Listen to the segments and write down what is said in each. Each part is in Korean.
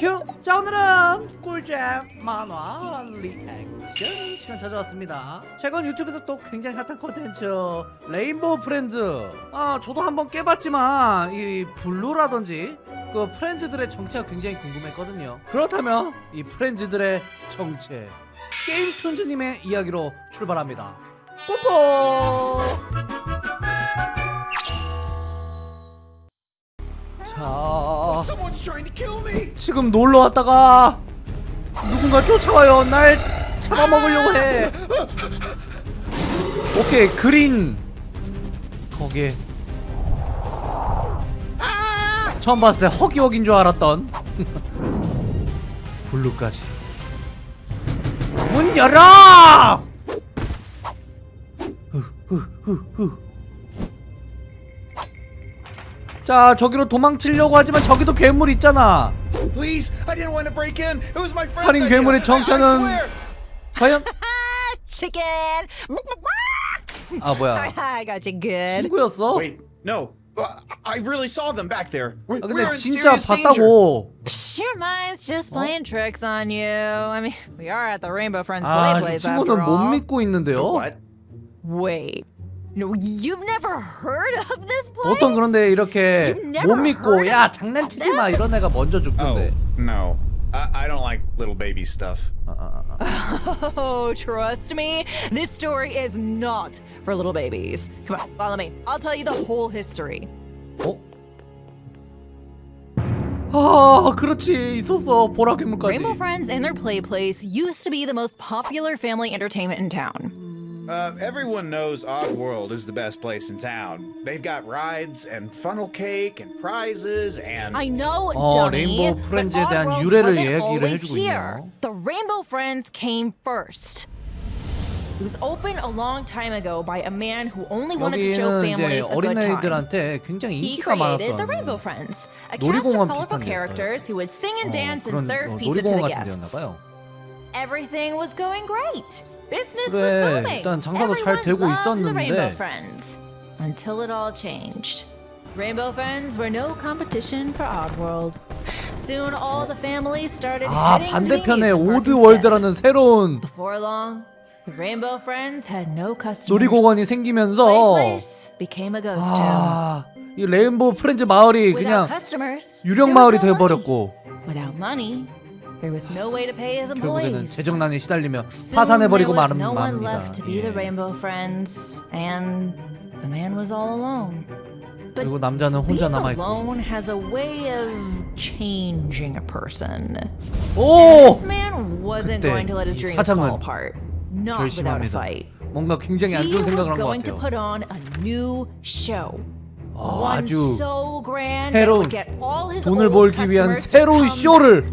휴! 자 오늘은 꿀잼 만화 리액션 시간 찾아왔습니다. 최근 유튜브에서 또 굉장히 핫한 컨텐츠 레인보우 프렌즈. 아 저도 한번 깨봤지만 이 블루라든지 그 프렌즈들의 정체가 굉장히 궁금했거든요. 그렇다면 이 프렌즈들의 정체. 게임 툰즈님의 이야기로 출발합니다. 뽀뽀! 자 지금 놀러 왔다가 누군가 쫓아와요. 날 잡아먹으려고 해. 오케이 그린 거기에 처음 봤을 때 허기허기인 줄 알았던 블루까지 문 열어! 후후후후 자 저기로 도망치려고 하지만 저기도 괴물 있잖아 Please, I didn't want to break in. It was my friend's 살인 idea. 괴물의 정체는 swear. 과연 Chicken! 아 뭐야 I got you good. 친구였어? Wait, no. Uh, I really saw them back there. We're, 아 we're 근데 in 진짜 serious danger. 봤다고 Your mind's just playing tricks on you. I mean, we are at the Rainbow Friends 아 play 이 place after 친구는 못 all. 믿고 있는데요 What? Wait. No, you've never heard of this place? 보통 그런데 이렇게 You've never 못 믿고 heard 야 장난치지 마 이런 애가 먼저 Oh, 죽던데 no. I, I don't like little baby stuff. 아, 아, 아. Oh, trust me, this story is not for little babies. Come on, follow me. I'll tell you the whole history. 어? 아 그렇지 있었어 보라 괴물까지 Rainbow Friends and their play place used to be the most popular family entertainment in town. Uh, everyone knows Oddworld is the best place in town. They've got rides and funnel cake and prizes and. I know, 어, dummy. 레인보우 but 프렌즈에 대한 Oddworld 유래를 wasn't 얘기를 always 해주고 here. 있네요. The Rainbow Friends came first. It was opened a long time ago by a man who only wanted to show 여기는 이제 families a good time. 어린아이들한테 굉장히 He 인기가 created the Rainbow 많았던 Friends, a cast 놀이공원 of colorful 비슷한 characters who would sing and 어, dance 그런 and serve 어, pizza to 놀이공원 the 같은 guests. 데였나봐요 Everything was going great. 그래. 일단 장사도 잘 되고 있었는데. Until it all changed. Rainbow Friends were no competition for Oddworld. Soon all the families started 아 반대편에. 오드월드라는 새로운 Before long, the Rainbow Friends had no customers. 놀이공원이 생기면서 became a ghost town. 아, 이 레인보우 프렌즈 마을이 그냥 customers, 유령 마을이 money. 되어 버렸고 Without money, 결국에는 재정난에 시달리며 파산해버리고 마는 맙니다. 예. 그리고 남자는 혼자 남아있고 오! 그때 사장은 결심합니다. 뭔가 굉장히 안 좋은 생각을 한 것 같아요. 어, 아주 새로운 돈을 벌기 위한 새로운 쇼를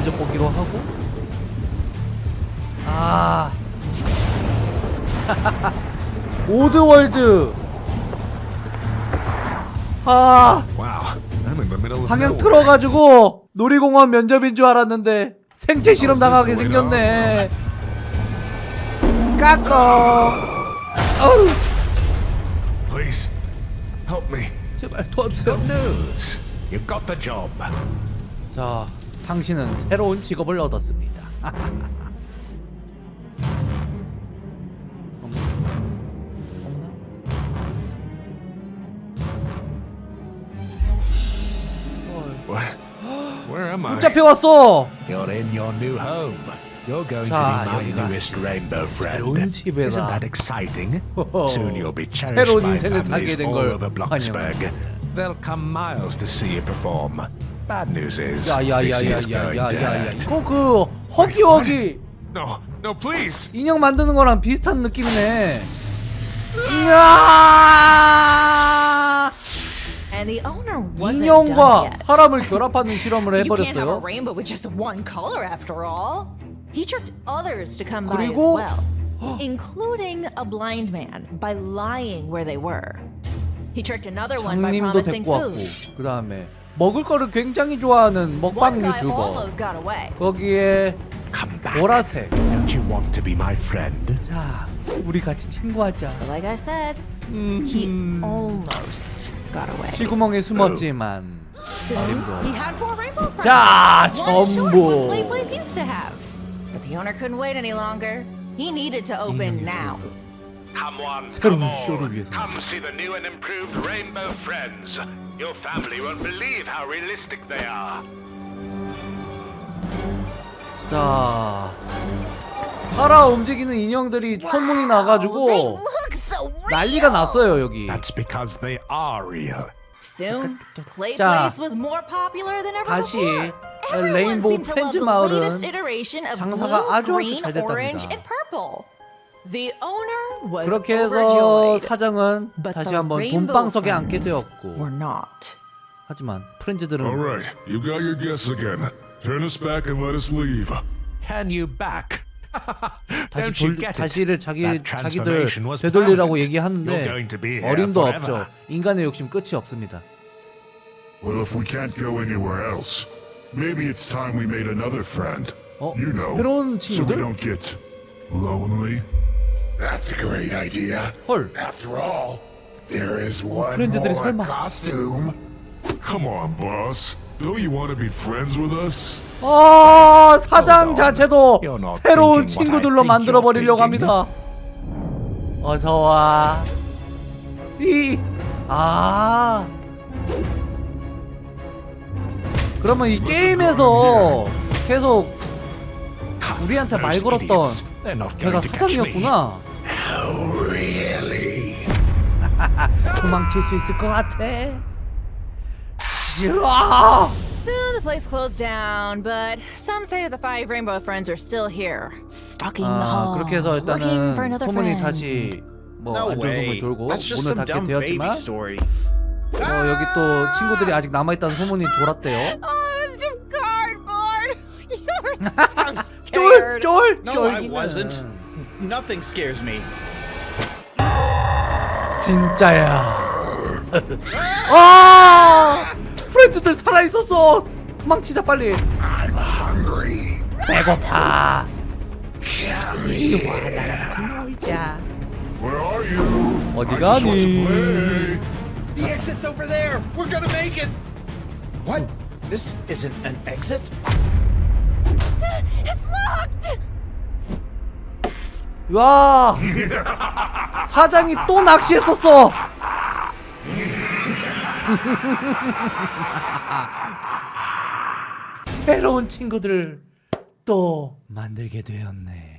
자 면접 보기로 하고 아 오드월드 아 방향. 틀어가지고 놀이공원 면접인 줄 알았는데 생체 실험 Oh, 당하게 생겼네 까꺼 어우 Please, help me. 제발 도와주세요 Good news. You got the job. 자 당신은 새로운 직업을 얻었습니다. 붙잡혀 왔어. 자, 새로운 집에다. 어, 어. 새로운 인생을 살게 된걸 환영합니다. They'll come miles to see you perform. Bad news is, 야야야야야야야야. 이거 그 허기허기 No, no, please. 인형 만드는 거랑 비슷한 느낌이네 이야 인형과. 사람을 결합하는 실험을 해버렸어요. 그리고- including a blind man by lying where they were. 장님도 promising 데리고 왔고 food. 그 다음에 먹을 거를 굉장히 좋아하는 먹방 유튜버 almost got away. 거기에 Come back. 보라색 Don't you want to be my friend? 자 우리 같이 친구하자 But like I said, he almost got away. 쥐구멍에 숨었지만 Soon, he had four rainbow friends. 자 전부 the owner couldn't wait any longer. He needed to open now. 새로운. 쇼를 위해서. Come see the new and improved Rainbow Friends. Your family won't believe how realistic they are. 자 살아 움직이는 인형들이 소문이 나가지고. 난리가 났어요 여기 That's because they are real. Soon, Play 자, Place was more popular than ever 다시 before. Everyone 레인보우 seemed to love 펜즈 the 마을은 latest iteration of 장사가 blue, 아주 아주 green, 잘 됐답니다. 그렇게 해서 overjoyed, 사장은 but 다시 the 한번 돈방석에 앉게 되었고 were not. 하지만 프렌즈들은 All right, you got your guess again. Turn us back and let us leave. Turn you back. 다시 돌? 다시를 자기 자기들 되돌리라고. 얘기하는데 You're going to be here 어림도. 없죠. 인간의 욕심 끝이 없습니다. Well, if we can't go anywhere else, maybe it's time we made another friend. 어? You know, 새로운 so we 친구들? don't get lonely. That's a great idea. 헐. After all, there is one 프렌즈들이 more 설마. costume. Come on, boss. Don't you want to be friends with us? 아 사장 자체도 새로운 친구들로 만들어 버리려고. 합니다. 어서 와. 이 아. 그러면 이 게임에서 계속 우리한테 말 걸었던 me. 사장이었구나. 도망칠 수 있을 것 같아. 지아! Soon the place closed down, but some say the five Rainbow Friends are still here, stalking the 아 halls, 그렇게 해서 looking for 일단은 another 소문이 friend. 다시 뭐 No 안 좋은 소문이 way. 돌고 That's just 문을 some 닫게 dumb baby 되었지만 story. 어, 여기 또 친구들이 아직 남아있다는 소문이 돌았대요. Oh, it's just cardboard. You're so 쫄! scared. 쫄! No, I 쫄기는. wasn't. Nothing scares me. 진짜야. 아! 프렌즈들 살아있었어! 도망치자 빨리. I'm hungry. 배고파. Where are you? 어디 I just want to 가니? The exit's over there. We're gonna make it. What? This isn't an exit? It's locked. 와! 사장이 또 낚시했었어! 새로운 친구들을 또 만들게 되었네.